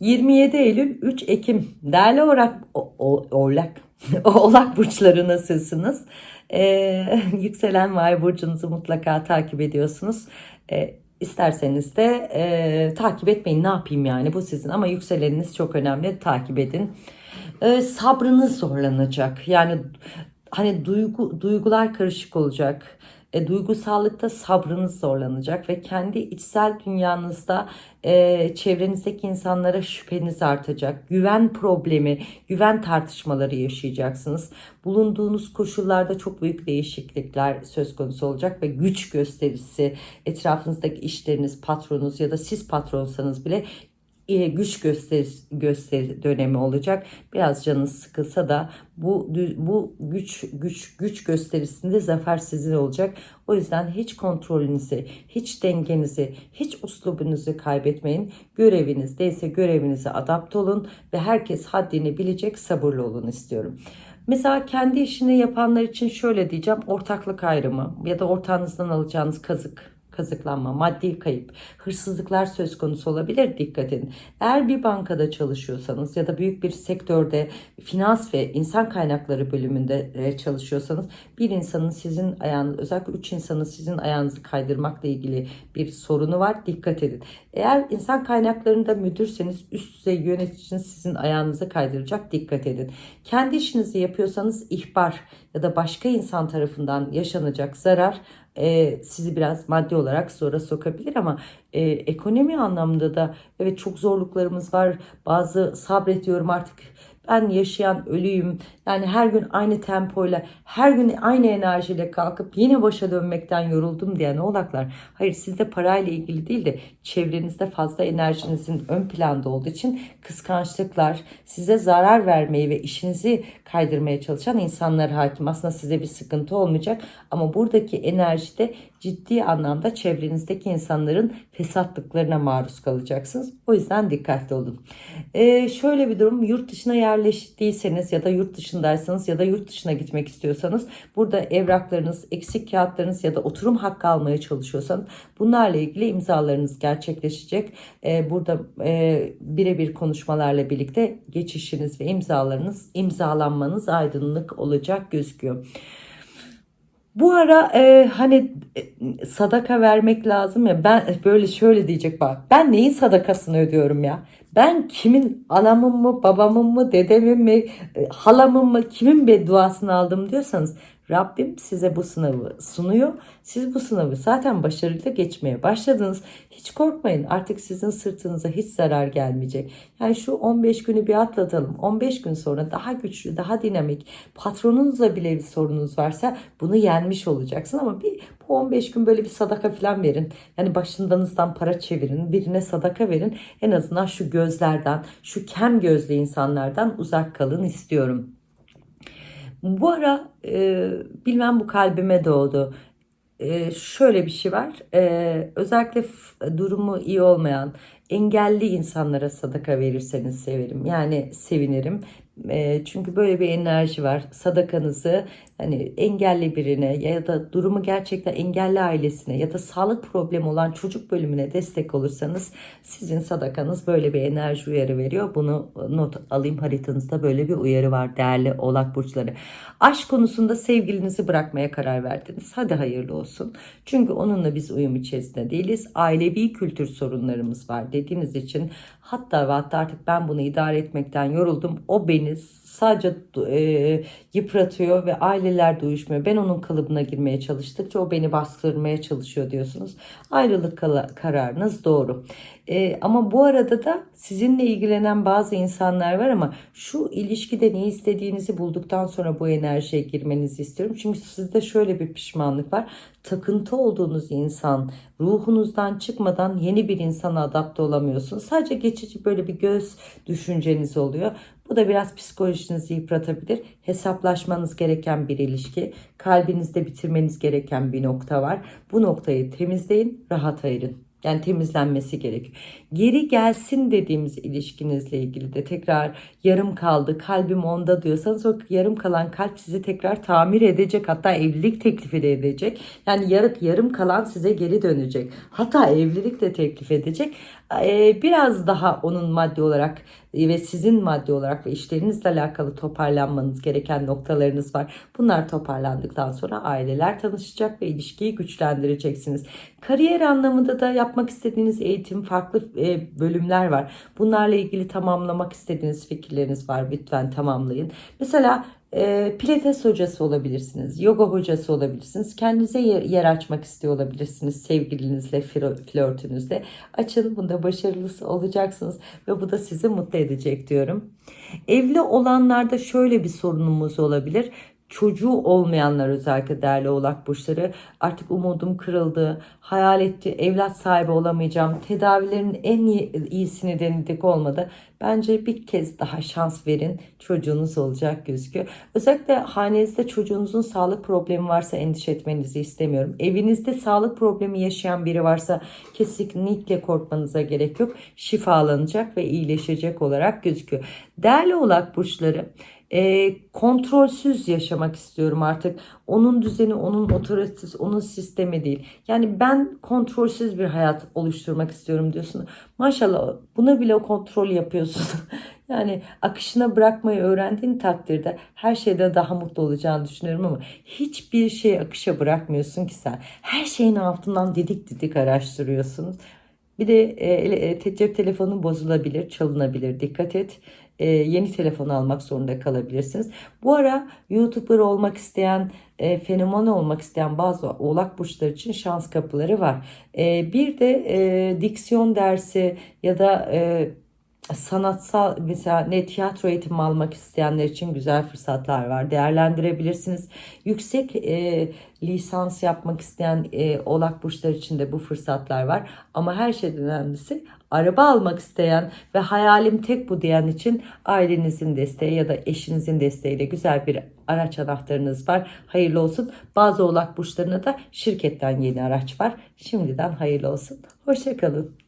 27 Eylül 3 Ekim. Değerli orak o, o, oğlak oğlak burçları nasılsınız? Ee, yükselen vay burcunuzu mutlaka takip ediyorsunuz. Ee, isterseniz de e, takip etmeyin. Ne yapayım yani? Bu sizin. Ama yükseleniniz çok önemli. Takip edin. Ee, sabrınız zorlanacak. Yani hani duygu duygular karışık olacak e, duygusallıkta sabrınız zorlanacak ve kendi içsel dünyanızda e, çevrenizdeki insanlara şüpheniz artacak. Güven problemi, güven tartışmaları yaşayacaksınız. Bulunduğunuz koşullarda çok büyük değişiklikler söz konusu olacak ve güç gösterisi etrafınızdaki işleriniz, patronunuz ya da siz patronsanız bile güç gösteri, gösteri dönemi olacak. Biraz canınız sıkılsa da bu bu güç güç güç gösterisinde zafer sizin olacak. O yüzden hiç kontrolünüzü, hiç dengenizi, hiç uslubunuzu kaybetmeyin. Görevinizdeyse görevinize adapte olun ve herkes haddini bilecek sabırlı olun istiyorum. Mesela kendi işini yapanlar için şöyle diyeceğim. Ortaklık ayrımı ya da ortağınızdan alacağınız kazık kazıklanma, maddi kayıp, hırsızlıklar söz konusu olabilir. Dikkat edin. Eğer bir bankada çalışıyorsanız ya da büyük bir sektörde finans ve insan kaynakları bölümünde e, çalışıyorsanız bir insanın sizin ayağınız özellikle üç insanın sizin ayağınızı kaydırmakla ilgili bir sorunu var. Dikkat edin. Eğer insan kaynaklarında müdürseniz üst düzey yöneticiniz sizin ayağınızı kaydıracak. Dikkat edin. Kendi işinizi yapıyorsanız ihbar ya da başka insan tarafından yaşanacak zarar e, sizi biraz maddi olarak zora sokabilir ama e, ekonomi anlamında da evet çok zorluklarımız var. Bazı sabrediyorum artık ben yaşayan ölüyüm. Yani her gün aynı tempoyla, her gün aynı enerjiyle kalkıp yine başa dönmekten yoruldum diyen oğlaklar. Hayır sizde parayla ilgili değil de çevrenizde fazla enerjinizin ön planda olduğu için kıskançlıklar, size zarar vermeyi ve işinizi kaydırmaya çalışan insanlar hakim. Aslında size bir sıkıntı olmayacak ama buradaki enerjide ciddi anlamda çevrenizdeki insanların fesatlıklarına maruz kalacaksınız. O yüzden dikkatli olun. Ee, şöyle bir durum yurt dışına yerleştiyseniz ya da yurt dışındaysanız ya da yurt dışına gitmek istiyorsanız burada evraklarınız, eksik kağıtlarınız ya da oturum hakkı almaya çalışıyorsanız bunlarla ilgili imzalarınız gerçekleşecek. Ee, burada e, birebir konuşmalarla birlikte geçişiniz ve imzalarınız imzalanmanız aydınlık olacak gözüküyor. Bu ara e, hani e, sadaka vermek lazım ya ben böyle şöyle diyecek bak ben neyin sadakasını ödüyorum ya? Ben kimin anamın mı babamın mı dedemin mi e, halamın mı kimin bedduasını aldım diyorsanız Rabbim size bu sınavı sunuyor. Siz bu sınavı zaten başarıyla geçmeye başladınız. Hiç korkmayın artık sizin sırtınıza hiç zarar gelmeyecek. Yani şu 15 günü bir atlatalım. 15 gün sonra daha güçlü, daha dinamik, patronunuzla bile bir sorunuz varsa bunu yenmiş olacaksın. Ama bir bu 15 gün böyle bir sadaka falan verin. Yani başındanızdan para çevirin, birine sadaka verin. En azından şu gözlerden, şu kem gözlü insanlardan uzak kalın istiyorum. Bu ara e, bilmem bu kalbime doğdu. E, şöyle bir şey var. E, özellikle durumu iyi olmayan, engelli insanlara sadaka verirseniz severim. Yani sevinirim. E, çünkü böyle bir enerji var. Sadakanızı hani engelli birine ya da durumu gerçekten engelli ailesine ya da sağlık problemi olan çocuk bölümüne destek olursanız sizin sadakanız böyle bir enerji uyarı veriyor. Bunu not alayım haritanızda böyle bir uyarı var değerli oğlak burçları. Aşk konusunda sevgilinizi bırakmaya karar verdiniz. Hadi hayırlı olsun. Çünkü onunla biz uyum içerisinde değiliz. Ailevi kültür sorunlarımız var dediğiniz için hatta ve hatta artık ben bunu idare etmekten yoruldum. O beni Fitness. Sadece e, yıpratıyor ve aileler de uyuşmuyor. Ben onun kalıbına girmeye çalıştıkça o beni bastırmaya çalışıyor diyorsunuz. Ayrılık kararınız doğru. E, ama bu arada da sizinle ilgilenen bazı insanlar var ama şu ilişkide ne istediğinizi bulduktan sonra bu enerjiye girmenizi istiyorum. Çünkü sizde şöyle bir pişmanlık var. Takıntı olduğunuz insan ruhunuzdan çıkmadan yeni bir insana adapte olamıyorsunuz. Sadece geçici böyle bir göz düşünceniz oluyor. Bu da biraz psikolojinizi yıpratabilir. Hesaplaşmanız gereken bir ilişki. Kalbinizde bitirmeniz gereken bir nokta var. Bu noktayı temizleyin, rahat ayırın. Yani temizlenmesi gerek. Geri gelsin dediğimiz ilişkinizle ilgili de tekrar yarım kaldı, kalbim onda diyorsanız o yarım kalan kalp sizi tekrar tamir edecek. Hatta evlilik teklifi de edecek. Yani yarım, yarım kalan size geri dönecek. Hatta evlilik de teklif edecek. Ee, biraz daha onun maddi olarak e, ve sizin maddi olarak ve işlerinizle alakalı toparlanmanız gereken noktalarınız var. Bunlar toparlandıktan sonra aileler tanışacak ve ilişkiyi güçlendireceksiniz. Kariyer anlamında da yapmak istediğiniz eğitim, farklı e, bölümler var. Bunlarla ilgili tamamlamak istediğiniz fikirleriniz var. Lütfen tamamlayın. Mesela e, pilates hocası olabilirsiniz, yoga hocası olabilirsiniz. Kendinize yer, yer açmak istiyor olabilirsiniz sevgilinizle, flörtünüzle. Açın bunda başarılısı olacaksınız ve bu da sizi mutlu edecek diyorum. Evli olanlarda şöyle bir sorunumuz olabilir. Çocuğu olmayanlar özellikle değerli oğlak burçları artık umudum kırıldı. Hayal etti evlat sahibi olamayacağım. Tedavilerin en iyi, iyisini denedik olmadı. Bence bir kez daha şans verin. Çocuğunuz olacak gözüküyor. Özellikle hanenizde çocuğunuzun sağlık problemi varsa endişe etmenizi istemiyorum. Evinizde sağlık problemi yaşayan biri varsa kesinlikle korkmanıza gerek yok. Şifalanacak ve iyileşecek olarak gözüküyor. Değerli oğlak burçları e, kontrolsüz yaşamak istiyorum artık. Onun düzeni, onun otoritesi, onun sistemi değil. Yani ben kontrolsüz bir hayat oluşturmak istiyorum diyorsun. Maşallah buna bile kontrol yapıyorsun. yani akışına bırakmayı öğrendiğin takdirde her şeyde daha mutlu olacağını düşünüyorum ama hiçbir şey akışa bırakmıyorsun ki sen. Her şeyin altından didik didik araştırıyorsun. Bir de e, e, cep telefonu bozulabilir, çalınabilir. Dikkat et. E, yeni telefon almak zorunda kalabilirsiniz. Bu ara YouTuber olmak isteyen, e, fenomen olmak isteyen bazı oğlak burçları için şans kapıları var. E, bir de e, diksiyon dersi ya da e, sanatsal mesela ne tiyatro eğitimi almak isteyenler için güzel fırsatlar var. Değerlendirebilirsiniz. Yüksek e, lisans yapmak isteyen e, oğlak burçları için de bu fırsatlar var. Ama her şeyden önemlisi araba almak isteyen ve hayalim tek bu diyen için ailenizin desteği ya da eşinizin desteğiyle güzel bir araç anahtarınız var. Hayırlı olsun. Bazı oğlak burçlarına da şirketten yeni araç var. Şimdiden hayırlı olsun. Hoşçakalın.